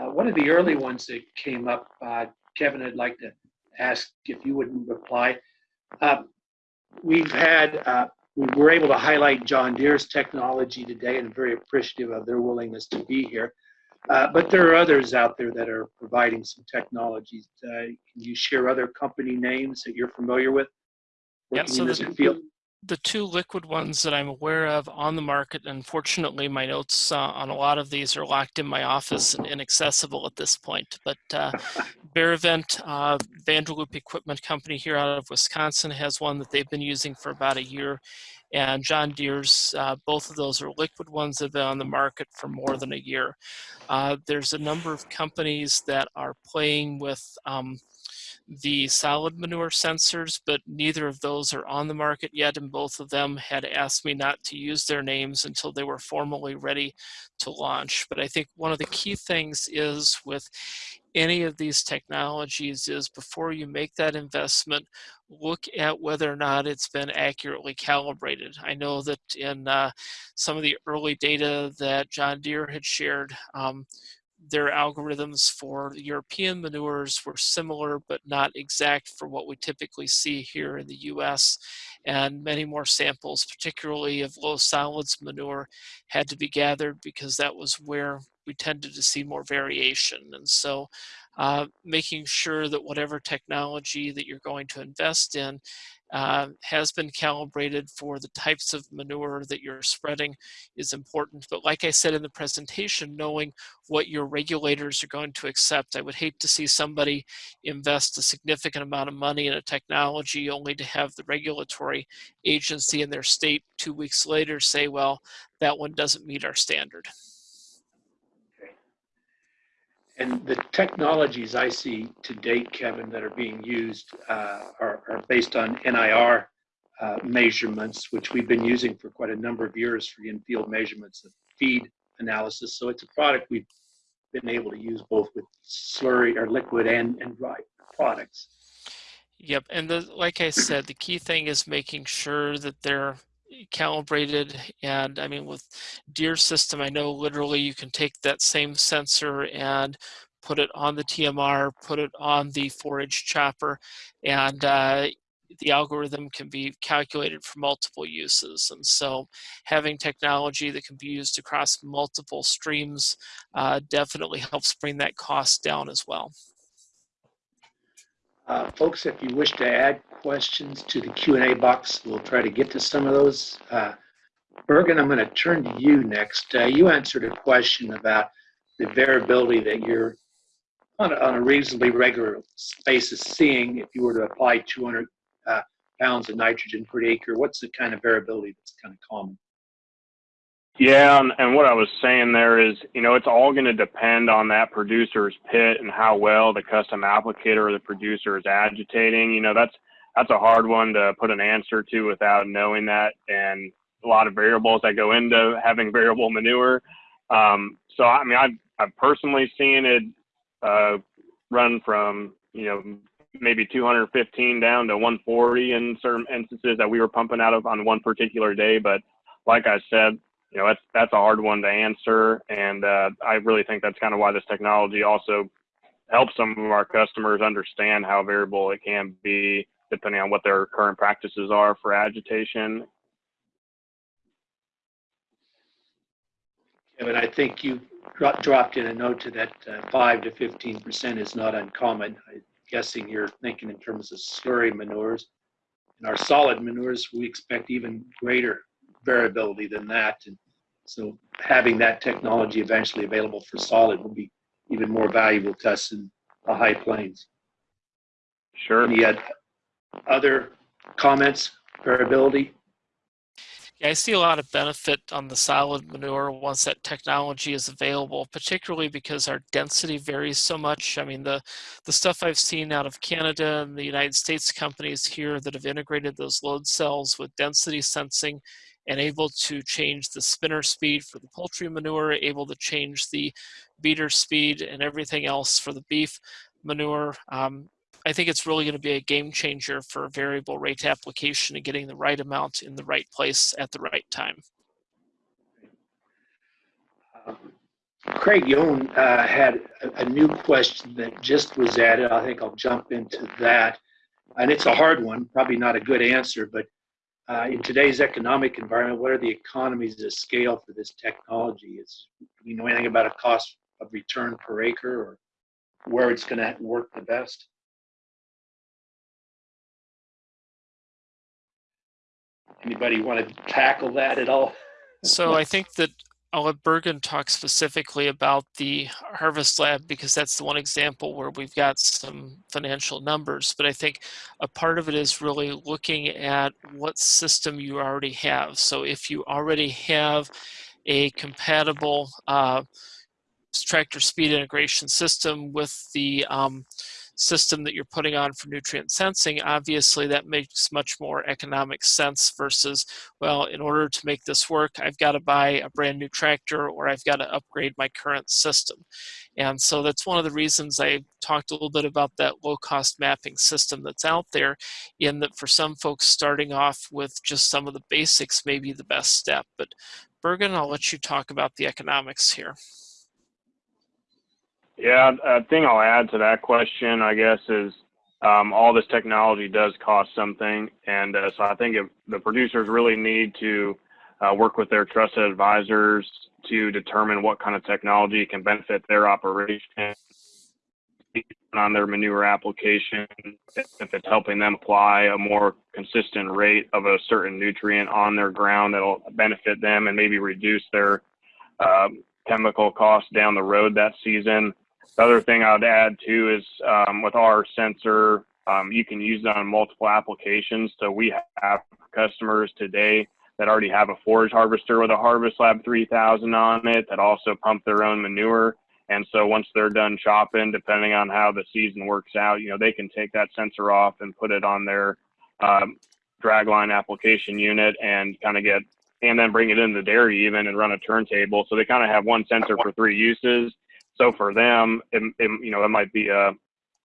Uh, one of the early ones that came up, uh, Kevin, I'd like to ask if you wouldn't reply. Uh, we've had, uh, we were able to highlight John Deere's technology today and very appreciative of their willingness to be here. Uh, but there are others out there that are providing some technologies. Uh, can you share other company names that you're familiar with? Yeah, so the? The two liquid ones that I'm aware of on the market, unfortunately, my notes uh, on a lot of these are locked in my office and inaccessible at this point. But uh, Beravent, uh, Vanderloop Equipment Company here out of Wisconsin has one that they've been using for about a year. And John Deere's, uh, both of those are liquid ones that have been on the market for more than a year. Uh, there's a number of companies that are playing with um, the solid manure sensors, but neither of those are on the market yet, and both of them had asked me not to use their names until they were formally ready to launch. But I think one of the key things is with any of these technologies is before you make that investment, look at whether or not it's been accurately calibrated. I know that in uh, some of the early data that John Deere had shared, um, their algorithms for European manures were similar but not exact for what we typically see here in the US. And many more samples, particularly of low solids manure, had to be gathered because that was where we tended to see more variation. And so uh, making sure that whatever technology that you're going to invest in uh, has been calibrated for the types of manure that you're spreading is important. But like I said in the presentation, knowing what your regulators are going to accept. I would hate to see somebody invest a significant amount of money in a technology only to have the regulatory agency in their state two weeks later say, well, that one doesn't meet our standard. And the technologies I see to date, Kevin, that are being used uh, are, are, based on NIR uh, measurements, which we've been using for quite a number of years for in-field measurements of feed analysis. So it's a product we've been able to use both with slurry or liquid and, and dry products. Yep, and the, like I said, the key thing is making sure that they're calibrated and I mean with Deere system I know literally you can take that same sensor and put it on the TMR put it on the forage chopper and uh, the algorithm can be calculated for multiple uses and so having technology that can be used across multiple streams uh, definitely helps bring that cost down as well. Uh, folks, if you wish to add questions to the Q&A box, we'll try to get to some of those. Uh, Bergen, I'm going to turn to you next. Uh, you answered a question about the variability that you're on a, on a reasonably regular basis seeing if you were to apply 200 uh, pounds of nitrogen per acre. What's the kind of variability that's kind of common? Yeah, and, and what I was saying there is, you know, it's all going to depend on that producer's pit and how well the custom applicator or the producer is agitating. You know, that's that's a hard one to put an answer to without knowing that, and a lot of variables that go into having variable manure. Um, so, I mean, I've I've personally seen it uh, run from you know maybe 215 down to 140 in certain instances that we were pumping out of on one particular day, but like I said, you know that's that's a hard one to answer, and uh, I really think that's kind of why this technology also helps some of our customers understand how variable it can be depending on what their current practices are for agitation. Kevin, I think you dropped in a note to that uh, 5 to 15 percent is not uncommon. I'm guessing you're thinking in terms of slurry manures. In our solid manures, we expect even greater variability than that. And so having that technology eventually available for solid will be even more valuable to us in the high plains. Sure. Any other comments, variability? Yeah, I see a lot of benefit on the solid manure once that technology is available, particularly because our density varies so much. I mean, the, the stuff I've seen out of Canada and the United States companies here that have integrated those load cells with density sensing and able to change the spinner speed for the poultry manure, able to change the beater speed and everything else for the beef manure. Um, I think it's really going to be a game changer for variable rate application and getting the right amount in the right place at the right time. Craig Young uh, had a new question that just was added. I think I'll jump into that. And it's a hard one, probably not a good answer, but uh, in today's economic environment, what are the economies of scale for this technology? Is do you know anything about a cost of return per acre or where it's going to work the best? Anybody want to tackle that at all? So I think that I'll let Bergen talk specifically about the Harvest Lab because that's the one example where we've got some financial numbers. But I think a part of it is really looking at what system you already have. So if you already have a compatible uh, tractor speed integration system with the um, system that you're putting on for nutrient sensing, obviously that makes much more economic sense versus, well, in order to make this work, I've got to buy a brand new tractor or I've got to upgrade my current system. And so that's one of the reasons I talked a little bit about that low cost mapping system that's out there in that for some folks starting off with just some of the basics may be the best step. But Bergen, I'll let you talk about the economics here. Yeah, a thing I'll add to that question, I guess, is um, all this technology does cost something, and uh, so I think if the producers really need to uh, work with their trusted advisors to determine what kind of technology can benefit their operation on their manure application, if it's helping them apply a more consistent rate of a certain nutrient on their ground that'll benefit them and maybe reduce their um, chemical costs down the road that season. The other thing I'd add too is um, with our sensor, um, you can use it on multiple applications. So we have customers today that already have a forage harvester with a Harvest Lab 3000 on it that also pump their own manure. And so once they're done chopping, depending on how the season works out, you know, they can take that sensor off and put it on their um, dragline application unit and kind of get, and then bring it in the dairy even and run a turntable. So they kind of have one sensor for three uses so for them, it, it, you know, it might be a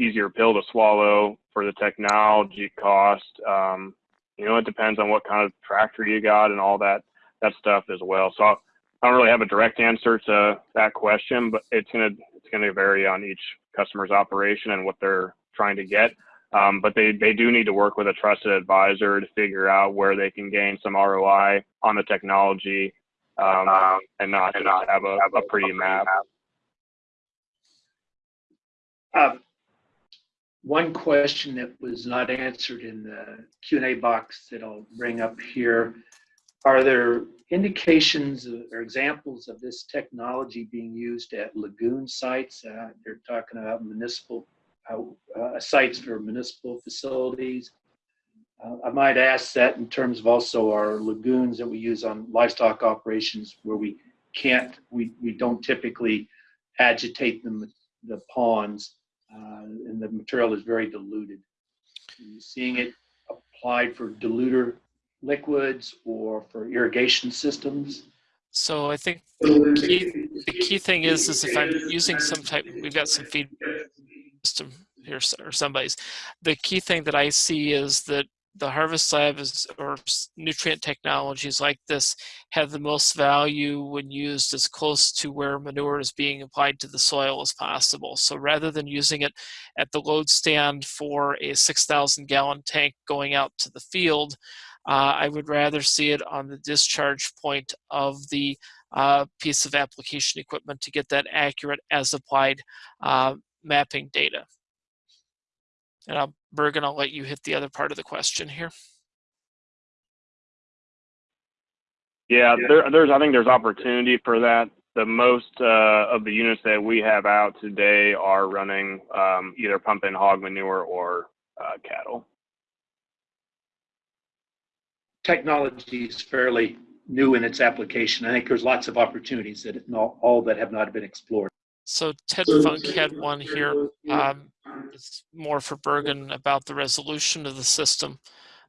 easier pill to swallow for the technology cost. Um, you know, it depends on what kind of tractor you got and all that that stuff as well. So I don't really have a direct answer to that question, but it's gonna it's gonna vary on each customer's operation and what they're trying to get. Um, but they, they do need to work with a trusted advisor to figure out where they can gain some ROI on the technology um, and not and not have a, a pretty map. Um, one question that was not answered in the Q&A box that I'll bring up here. Are there indications or examples of this technology being used at lagoon sites? Uh, they're talking about municipal uh, uh, sites for municipal facilities. Uh, I might ask that in terms of also our lagoons that we use on livestock operations where we can't, we, we don't typically agitate the, the ponds Uh, and the material is very diluted. Are seeing it applied for diluter liquids or for irrigation systems? So I think the key, the key thing is, is if I'm using some type, we've got some feed system here or somebody's. The key thing that I see is that the harvest lab is, or nutrient technologies like this have the most value when used as close to where manure is being applied to the soil as possible. So rather than using it at the load stand for a 6,000 gallon tank going out to the field, uh, I would rather see it on the discharge point of the uh, piece of application equipment to get that accurate as applied uh, mapping data. And I'll, Bergen, I'll let you hit the other part of the question here. Yeah, there, there's I think there's opportunity for that. The most uh, of the units that we have out today are running um, either pumping hog manure or uh, cattle. Technology is fairly new in its application. I think there's lots of opportunities that not, all that have not been explored. So Ted Funk had one here. Um, it's more for Bergen about the resolution of the system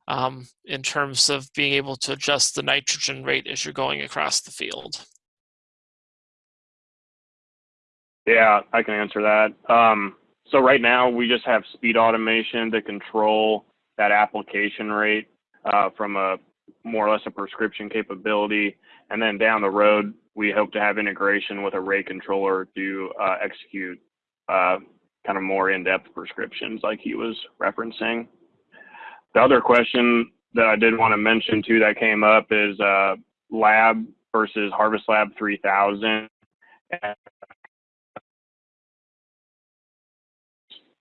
um, in terms of being able to adjust the nitrogen rate as you're going across the field. Yeah, I can answer that. Um, so right now we just have speed automation to control that application rate uh, from a more or less a prescription capability. And then down the road, we hope to have integration with a rate controller to uh, execute uh, kind of more in-depth prescriptions like he was referencing. The other question that I did want to mention too that came up is uh, lab versus Harvest Lab 3000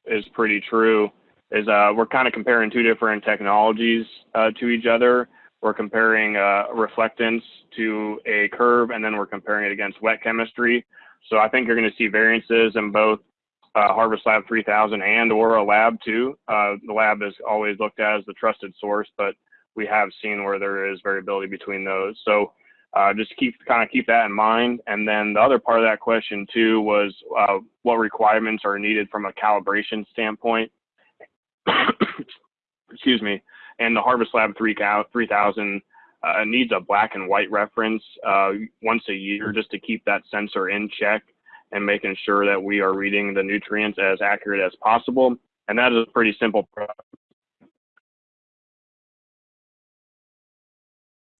is pretty true. Is uh, we're kind of comparing two different technologies uh, to each other. We're comparing uh, reflectance to a curve, and then we're comparing it against wet chemistry. So I think you're going to see variances in both uh, Harvest Lab 3000 and or a lab too. Uh, the lab is always looked at as the trusted source, but we have seen where there is variability between those. So uh, just keep kind of keep that in mind. And then the other part of that question too was uh, what requirements are needed from a calibration standpoint. Excuse me. And the Harvest Lab 3000 uh, needs a black and white reference uh, once a year just to keep that sensor in check and making sure that we are reading the nutrients as accurate as possible. And that is a pretty simple process